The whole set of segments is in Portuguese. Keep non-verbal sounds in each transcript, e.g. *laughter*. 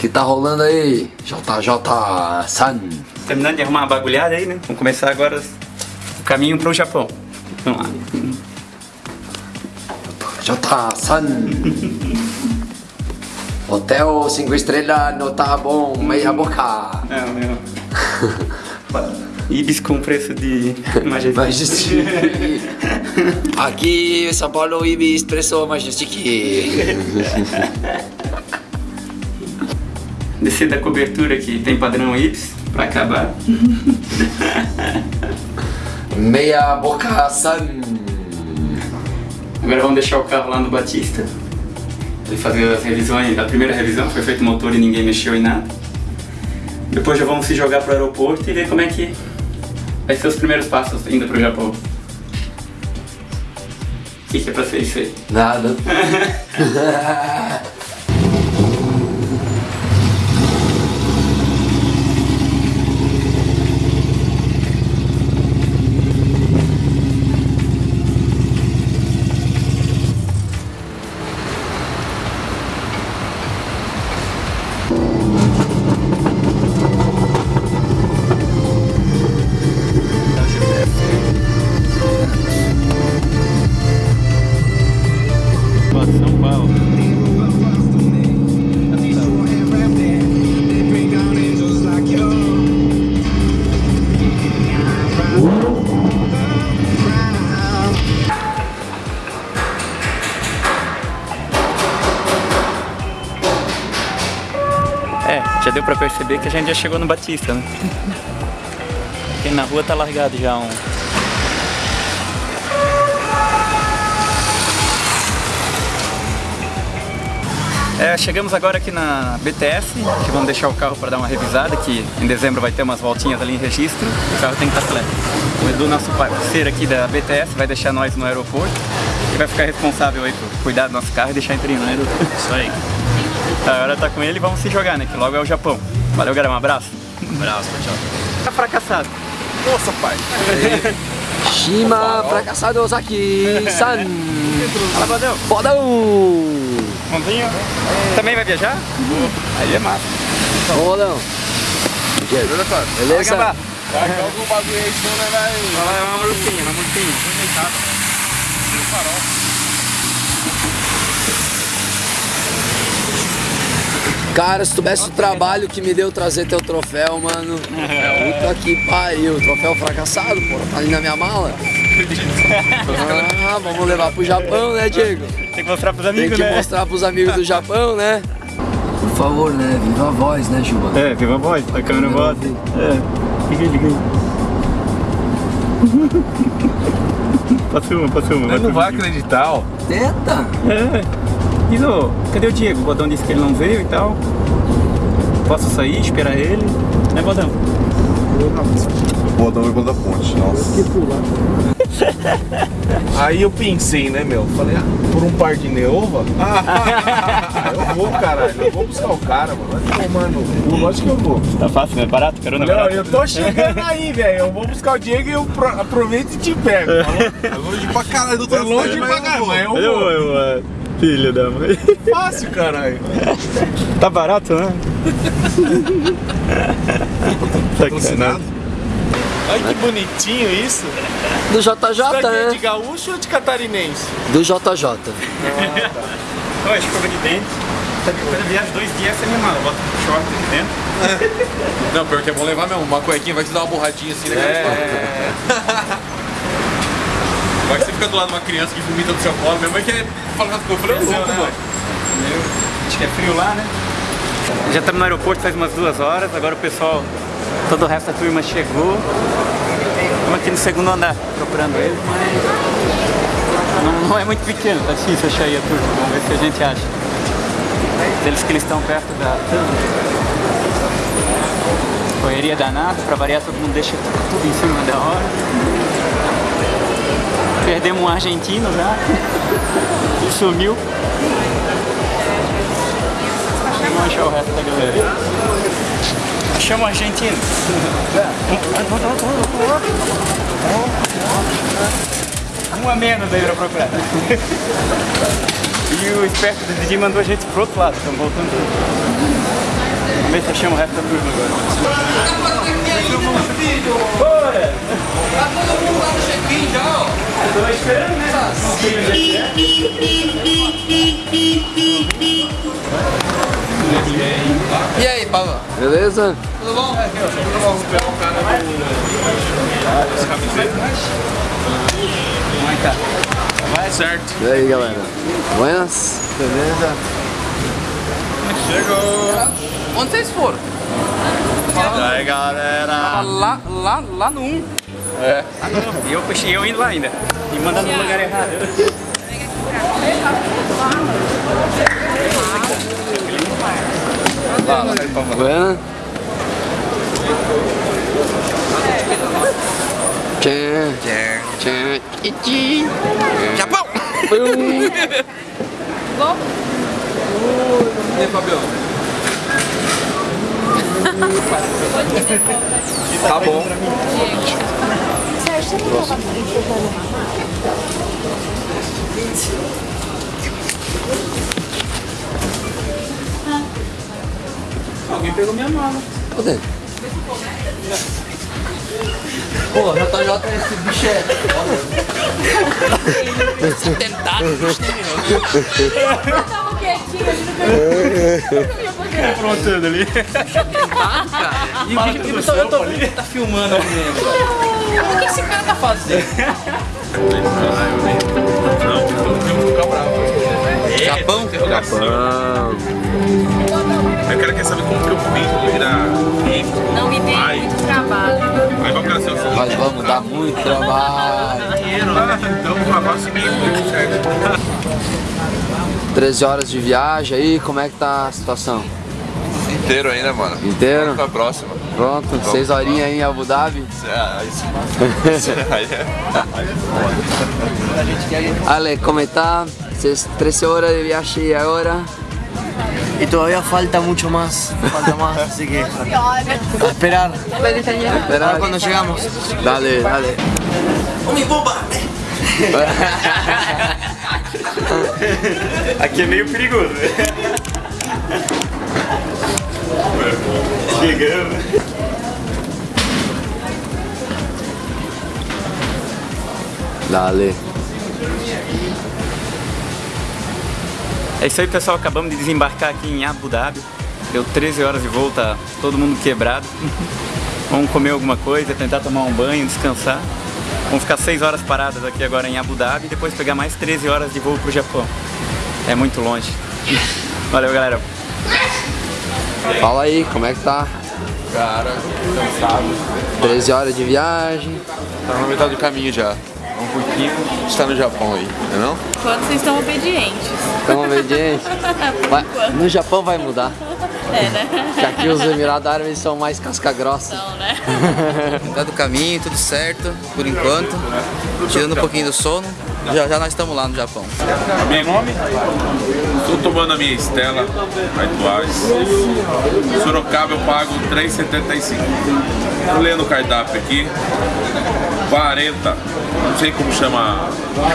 que tá rolando aí? JJ San. Terminando de arrumar uma bagulhada aí, né? Vamos começar agora o caminho pro Japão. Vamos lá. J San. Hotel 5 estrelas não tá bom, meia boca. É, meu. Ibis com preço de Majestic. Majestic. Aqui São Paulo Ibis Preço Majestic. *laughs* Descer da cobertura que tem padrão Ibis pra acabar. *laughs* Meia boca San. Agora vamos deixar o carro lá no Batista. Ele fazer as revisões, a primeira revisão foi feito o motor e ninguém mexeu em nada. Depois já vamos se jogar pro aeroporto e ver como é que vai ser os primeiros passos indo pro Japão. O que, que é pra ser isso aí? Nada. *laughs* pra perceber que a gente já chegou no Batista, né? Aqui na rua tá largado já um, É, chegamos agora aqui na BTS, que vamos deixar o carro para dar uma revisada, que em dezembro vai ter umas voltinhas ali em registro, o carro tem que estar completo. O Edu, nosso parceiro aqui da BTS, vai deixar nós no aeroporto e vai ficar responsável aí por cuidar do nosso carro e deixar inteirinho, né Edu? Isso aí. Agora tá com ele e vamos se jogar, né, que logo é o Japão. Valeu, galera, um abraço. Abraço, tchau. Tá fracassado. Nossa, pai. Shima fracassado Osaki San. *laughs* Fala, Badão. Fodão. Mãozinho. Também vai viajar? Aí é massa. Fodão. Beleza, cara? Beleza? Vai acabar. Vai que algum bagulho aí, senão não vai... Vai lá, uma multinha, uma multinha. Cara, se tu tivesse o trabalho que me deu trazer teu troféu, mano. Puta que pariu. Troféu fracassado, pô. Tá ali na minha mala. Ah, vamos levar pro Japão, né, Diego? Tem que mostrar pros Tem amigos, que né? mostrar pros amigos do Japão, né? Por favor, né? Viva a voz, né, Juba? É, viva a voz, a câmera bota. É, liga aí, liga aí. *laughs* Passa uma, passa uma. Ele não vai acreditar, ó. Tenta! É. Iso, cadê o Diego? O Bodão disse que ele não veio e tal. Posso sair, esperar ele? Né, Bodão? Bodão e da ponte, nossa. *laughs* Aí eu pensei, né, meu? Falei, ah, por um par de neova? Ah, *laughs* eu vou, caralho. Eu vou buscar o cara, mano. Vai tomar no cu. Lógico que eu vou. Tá fácil, né? Barato, carona Não, barato. eu tô chegando aí, velho. Eu vou buscar o Diego e eu pro- aproveito e te pego. falou? É longe pra caralho do É longe pra caralho, mas eu Eu, vou. eu, é, filho da mãe. Fácil, caralho. Tá barato, né? Patrocinado? Olha que bonitinho isso. Do Isso JJ, daqui é de né? gaúcho ou de catarinense? Do JJ. Ó, escova de dente. Sabe, Quando eu viajo dois dias, é minha mala. Eu boto um short aqui dentro. Não, pior que é bom levar mesmo. Uma cuequinha vai te dar uma borradinha assim, né? É. *laughs* Vai que você fica do lado de uma criança que vomita no seu colo. Minha mãe quer falar com eu falei, louco, né, mano. Meu, acho que é frio lá, né? Já estamos no aeroporto faz umas duas horas, agora o pessoal, todo o resto da turma chegou. Estamos aqui no segundo andar procurando ele, mas não, não é muito pequeno, tá difícil achar aí a turma. Vamos ver se a gente acha. Eles que eles estão perto da correria danada, pra variar todo mundo deixa tudo em cima da hora. Perdemos um argentino já. Ele *laughs* sumiu. Vamos achar o resto da galera. Achamos o argentino. Um a menos aí pra procurar. E o esperto do Didi mandou a gente pro outro lado, estamos voltando. Vamos ver se achamos o resto da turma agora. Beleza? Tudo bom? É que tá? Vai certo. E aí, galera? Buenas? Beleza? Chegou. Onde vocês foram? E aí, galera. Lá, lá, lá no 1. Ah, não. E eu, puxei eu indo lá ainda. E mandando no lugar errado. Buenas? Tchan, tchan, tchim. Japão! Pum. E aí, Fabião? Tá bom. Alguém pegou minha mala. Cadê? Pô, JJ esse bicho é. Tentado, Tava quietinho, ele não Aprontando ali. cara. E o bicho, eu tô, eu tô vendo que ele tá filmando ali dentro. O que esse cara tá fazendo? Não, eu vou ficar bravo. Japão? Interrogação. Eu quero quer saber como que eu vim Nós vamos dar muito trabalho. Dinheiro, né? Então vou lavar o seguinte, tudo certo. 13 horas de viagem aí, como é que tá a situação? Inteiro ainda, mano. Inteiro? Pra próxima. Pronto, 6 horinhas aí em Abu Dhabi. É. Aí é. Ale, ¿cómo está? Ses- 13 horas de viaje ahora. Y todavía falta mucho más, falta más, *laughs* así que a esperar, a ver cuando llegamos. Dale, dale. Aqui é meio perigoso. Chegando. Dale. É isso aí, pessoal. Acabamos de desembarcar aqui em Abu Dhabi. Deu 13 horas de voo, tá todo mundo quebrado. *laughs* Vamos comer alguma coisa, tentar tomar um banho, descansar. Vamos ficar 6 horas paradas aqui agora em Abu Dhabi e depois pegar mais 13 horas de voo pro Japão. É muito longe. *laughs* Valeu, galera. Fala aí, como é que tá? Cara, cansado. 13 horas de viagem. Tá na metade do caminho já. Pouquinho. Está no Japão aí, não é não? Quando vocês estão obedientes. Tamo obediente. Vai- no Japão vai mudar. É, né? Que aqui os Emirados Árabes são mais casca grossa. Não, né? *laughs* Tá do caminho, tudo certo, por enquanto. Tirando um pouquinho do sono. Já já nós estamos lá no Japão. Meu nome? Estou tomando a minha Estela, Aituares. Sorocaba eu pago R$ 3,75. Tô lendo o cardápio aqui. 40, não sei como chama,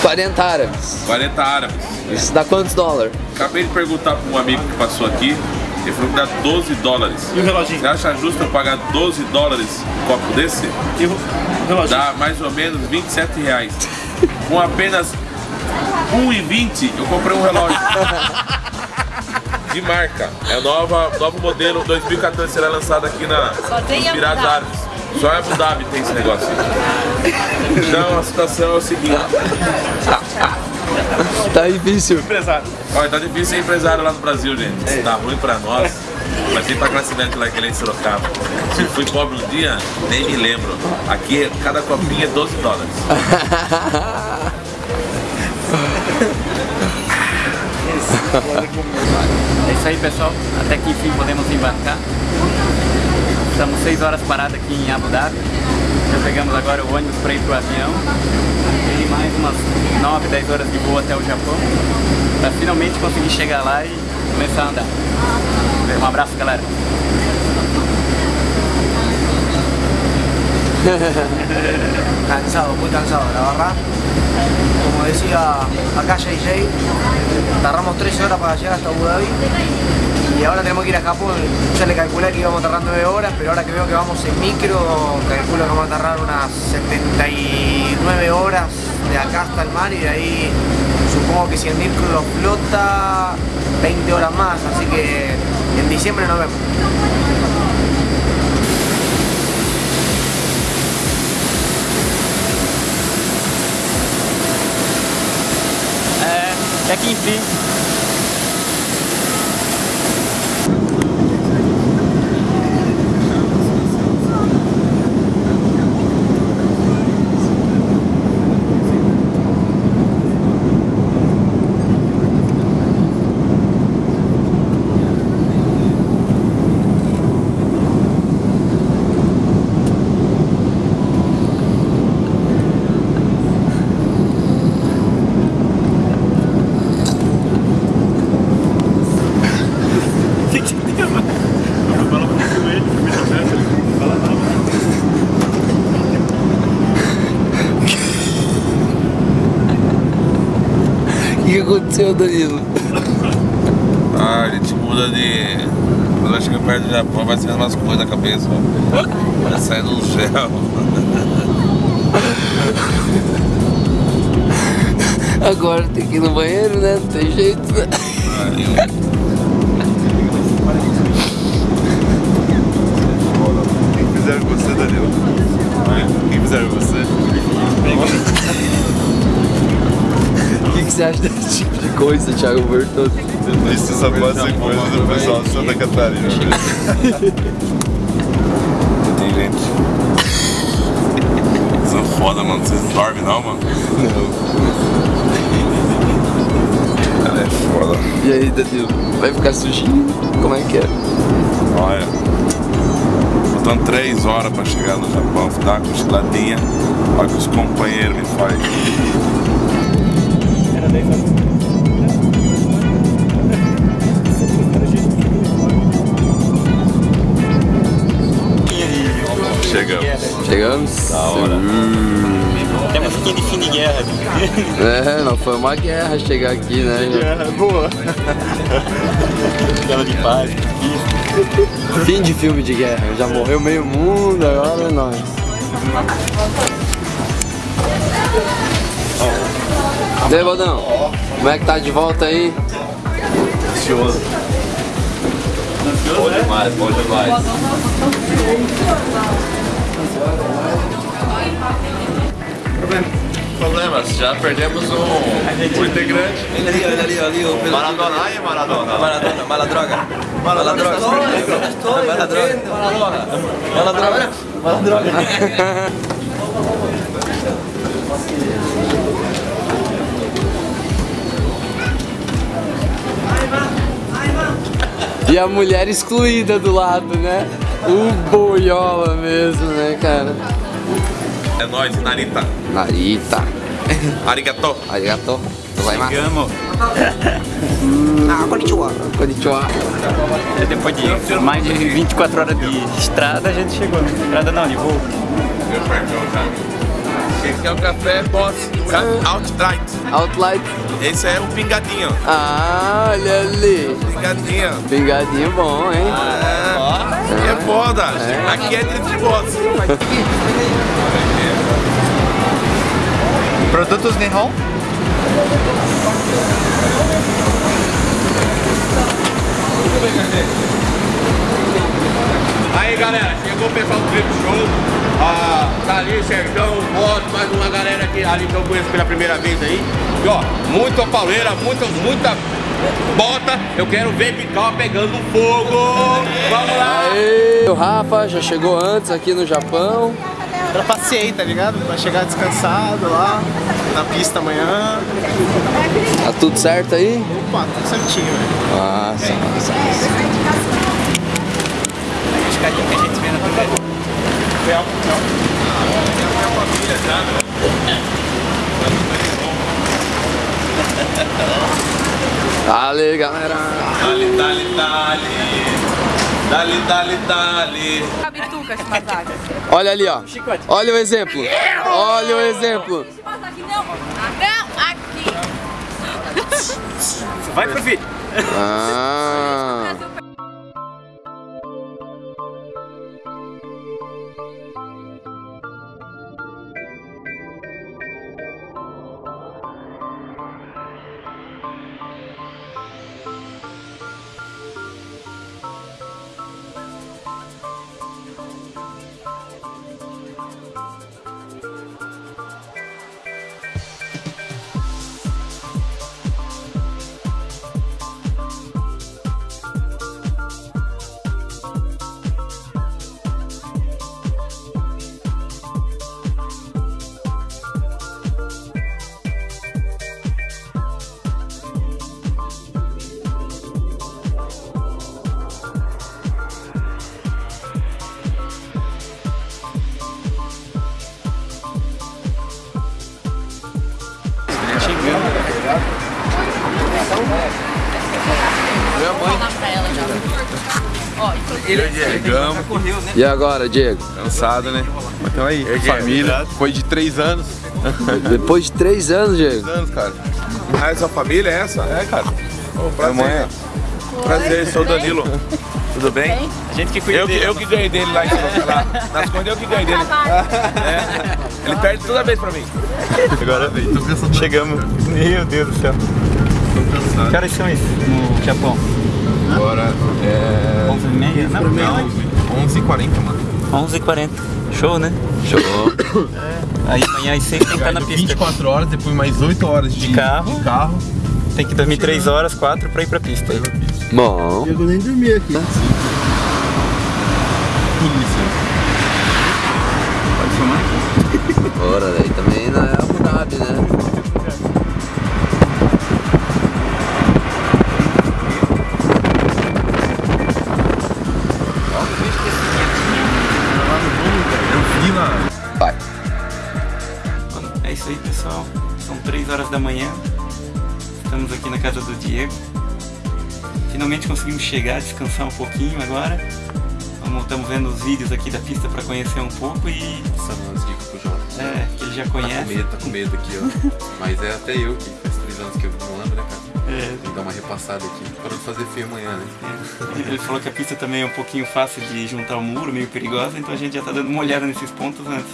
40 árabes. 40 árabes. Isso dá quantos dólares? Acabei de perguntar para um amigo que passou aqui. Ele falou que dá 12 dólares. E o reloginho? Você acha justo eu pagar 12 dólares um copo desse? E o reloginho? Dá mais ou menos 27 reais. Com apenas 1,20 eu comprei um relógio. De marca. É nova, novo modelo 2014 será lançado aqui na Só tem. Árabes. Só em Abu Dhabi tem esse negócio. Então a situação é o seguinte. Tá difícil. Olha, tá difícil ser empresário lá no Brasil, gente. Tá ruim pra nós. Mas tem pra classe média lá que nem Sorocaba. Se fui pobre um dia, nem me lembro. Aqui, cada copinha é 12 dólares. *laughs* É isso aí, pessoal. Até que enfim podemos embarcar. Estamos 6 horas parados aqui em Abu Dhabi. Já pegamos agora o ônibus para ir pro avião. E mais umas 9, 10 horas de voo até o Japão. Para finalmente conseguir chegar lá e começar a andar. Um abraço, galera. *laughs* Cansado, muy cansado, la verdad. Como decía acá JJ, tardamos 13 horas para llegar hasta Abu Dhabi y ahora tenemos que ir a Japón. Ya le calculé que íbamos a tardar 9 horas, pero ahora que veo que vamos en micro, calculo que vamos a tardar unas 79 horas de acá hasta el mar y de ahí supongo que si el micro lo flota 20 horas más, así que en diciembre nos vemos. Aqui enfim. Aconteceu, Danilo? Ah, a gente muda de. Quando vai chegar perto do Japão, vai saindo umas coisas na cabeça. ó. Vai saindo um gel. Agora tem que ir no banheiro, né? Não tem jeito, né? Quem fizeram com você, Danilo? Quem fizeram com você? O que, que você acha desse tipo de coisa, Thiago Bertoldo? Isso só pode ser coisa do pessoal de Santa Catarina. Tem gente. São foda, mano. Vocês não dormem não, mano? Não. Ela é foda. E aí, Danilo? Vai ficar sujinho? Como é que é? Olha. Faltando três horas pra chegar no Japão. Uma cochiladinha. Olha o que os companheiros me fazem. Chegamos. Chegamos? Da hora. Uma musiquinha de fim de guerra. *laughs* É, não foi uma guerra chegar aqui, né? Guerra boa. Guerra de paz. Fim de filme de guerra. Já morreu meio mundo, agora é nós. E aí, Baldão? Como é que tá de volta aí? Ansioso. Bom demais, bom demais. Problemas, já perdemos um, um integrante. Olha ali, olha ali, olha ali, o. Maradona, aí Maradona. Maradona, mala droga. Mala droga. Mala droga. Mala E a mulher excluída do lado, né? O boiola mesmo, né, cara? É nóis, Narita. Narita. Arigato. Arigato. Chegamos. Ah, konnichiwa. Konnichiwa. Depois de mais de 24 horas de estrada, a gente chegou. Estrada não, de voo. Esse é o café Boss Outlight. Outlight. Esse é o pingadinho. Ah, olha ali. Pingadinho. Pingadinho bom, hein? É, é foda. Aqui é de boss. Produtos Nihon? Aí galera, chegou o pessoal do Trip Show. Ah, tá ali, Sergão, Boss, mais uma galera aqui ali que eu conheço pela primeira vez aí. E ó, muita pauleira, muita, muita bota. Eu quero ver Bical pegando fogo. Vamos lá! Aê, o Rafa já chegou antes aqui no Japão. Trapacei, tá ligado? Pra chegar descansado lá, na pista amanhã. Tá tudo certo aí? Opa, tudo certinho, velho. Massa, massa, massa. Escadinha que a gente vê na TV. Dale, galera. Dali, dali, dali. Dali, dali, dali. Bituca, esse masaca. Olha ali, ó. Olha o exemplo. Olha o exemplo. Não, aqui. Vai pro vídeo. Ah. Minha mãe. Chegamos. E agora, Diego? Cansado, né? Mas então aí, família. Foi de três anos. Depois de três anos, Diego. Três anos, cara. Ah, essa família é essa? É, cara. Ô, Minha mãe é. Prazer, sou o Danilo. Tudo bem? A gente que cuida Eu que, dele. eu que ganhei dele lá, em, lá nas contas, eu que ganhei dele. É. Ele perde toda vez pra mim. Agora veio. Chegamos. Meu Deus do céu. Que horas são isso no Japão? Agora é. 11 h 30 Não, não. 11h40, mano. 11h40. Show, né? Show. *coughs* Aí amanhã às 6 tem que estar na pista. 24 horas, depois mais 8 horas de, De carro. de carro. Tem que dormir 3 horas, 4 pra ir pra pista. Bom. Eu nem dormi aqui. Polícia. Pode filmar? *laughs* Ora, daí também não é Abu Dhabi, né? Vai. Bom, É isso aí, pessoal. São 3 horas da manhã. Estamos aqui na casa do Diego. Finalmente conseguimos chegar, descansar um pouquinho agora. Vamos- Estamos vendo os vídeos aqui da pista para conhecer um pouco e Passando umas dicas pro Jota. é, que ele já Tá com conhece. medo, tá com medo aqui, ó. Mas é até eu que faz 3 anos que eu não ando, né, cara? É, que dar uma repassada aqui. Para de fazer feio amanhã, né? Ele falou que a pista também é um pouquinho fácil de juntar o muro, meio perigosa, então a gente já tá dando uma olhada nesses pontos antes.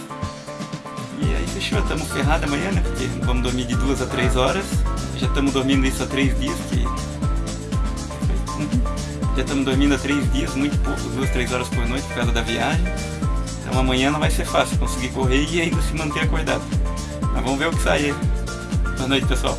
E aí fechou, estamos ferrados amanhã, né? Porque vamos dormir de duas a três horas. Já estamos dormindo isso há três dias, que. Uhum. Já estamos dormindo há três dias, muito pouco, duas, três horas por noite por causa da viagem. Então amanhã não vai ser fácil conseguir correr e ainda se manter acordado. Mas vamos ver o que sai aí. Boa noite, pessoal.